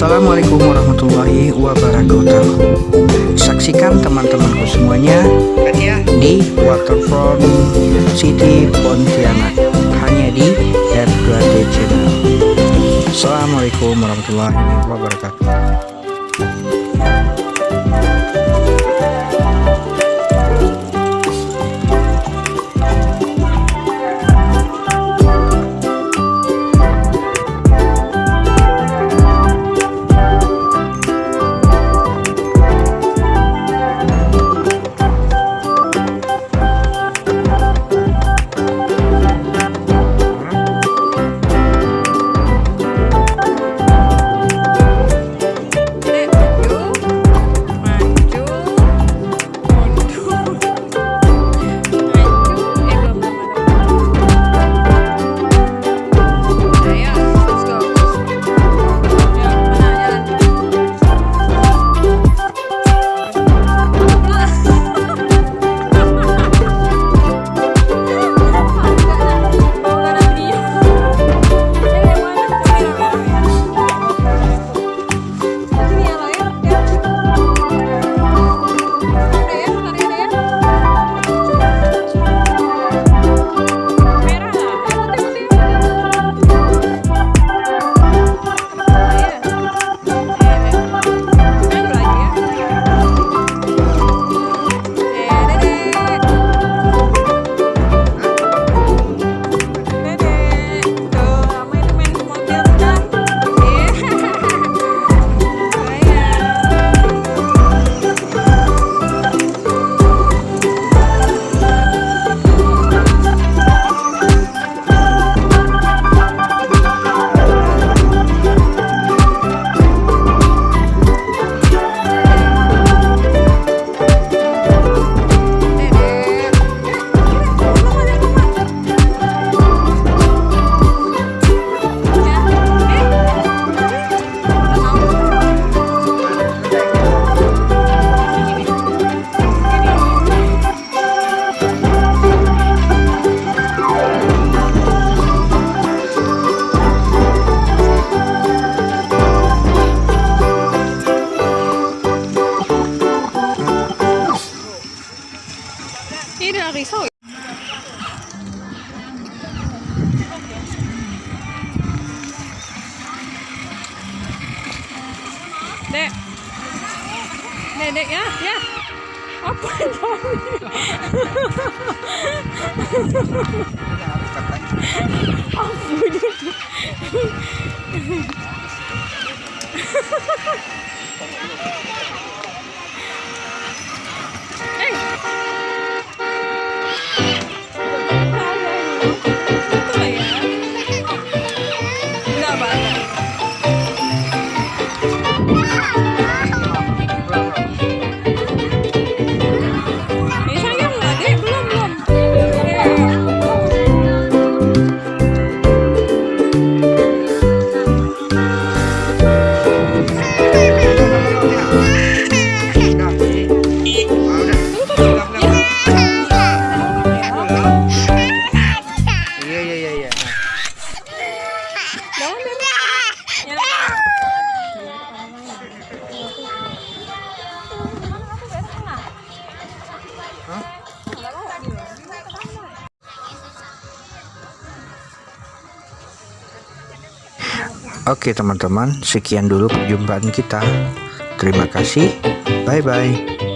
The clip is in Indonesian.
Assalamualaikum warahmatullahi wabarakatuh. Saksikan teman-temanku semuanya Di Waterfront City Pontianak Hanya di R2T Channel. Assalamualaikum warahmatullahi wabarakatuh Dek ya, ya. Apa itu? Oke teman-teman, sekian dulu perjumpaan kita. Terima kasih. Bye-bye.